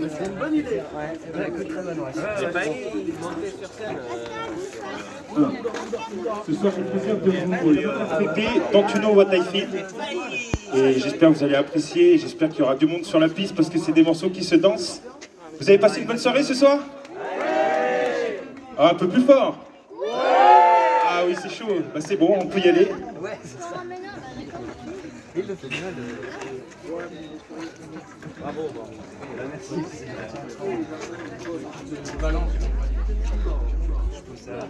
C'est une bonne idée. C'est pas. Ce soir, j'ai le plaisir de vous interpréter Don't You Know Et j'espère que vous allez apprécier. J'espère qu'il y aura du monde sur la piste parce que c'est des morceaux qui se dansent. Vous avez passé une bonne soirée ce soir? Ah, un peu plus fort? Ah oui, c'est chaud. Bah, c'est bon, on peut y aller. C'est ça. Il fait bien le... Euh, bravo. Euh, merci. Je balance. Je ça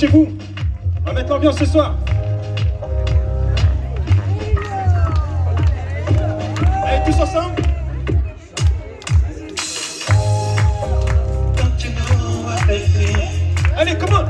chez vous. On va mettre l'ambiance ce soir. Allez, tous ensemble Allez, comment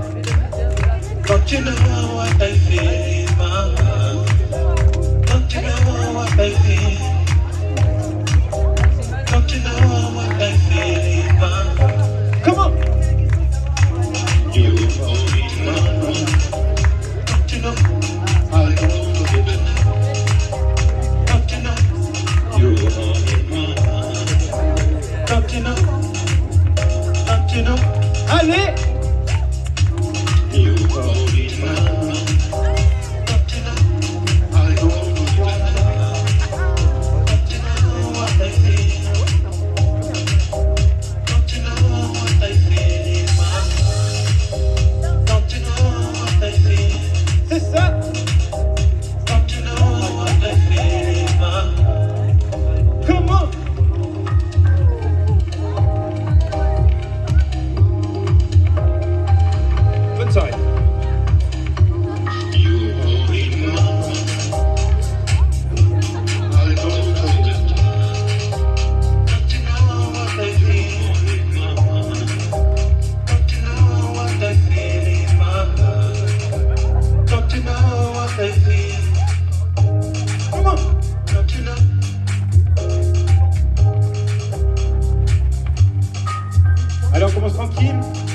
tranquille.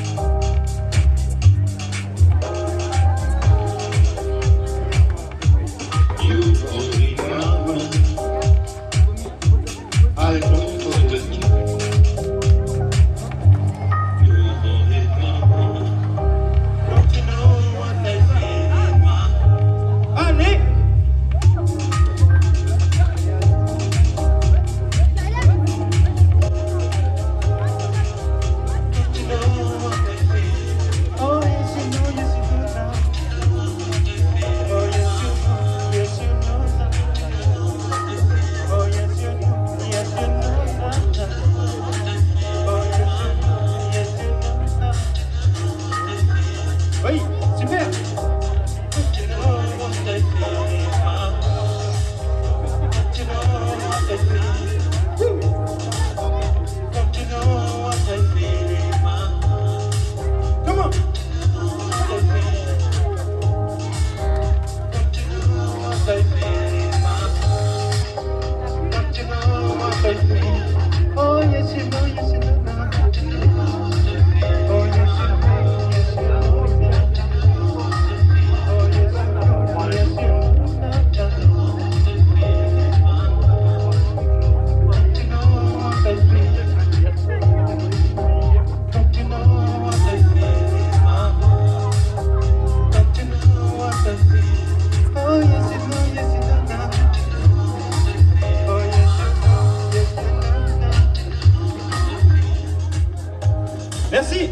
Merci.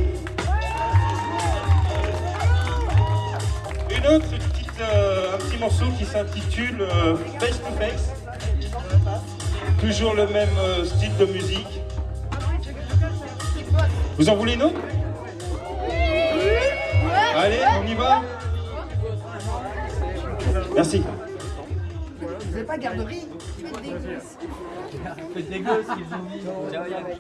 Une autre petite, euh, un petit morceau qui s'intitule euh, Face to Face. Toujours le même euh, style de musique. Vous en voulez une autre? Allez, on y va. Merci. Vous n'avez pas garderie? Faites des gosses qu'ils ont dit. Tiens, Yann. Allez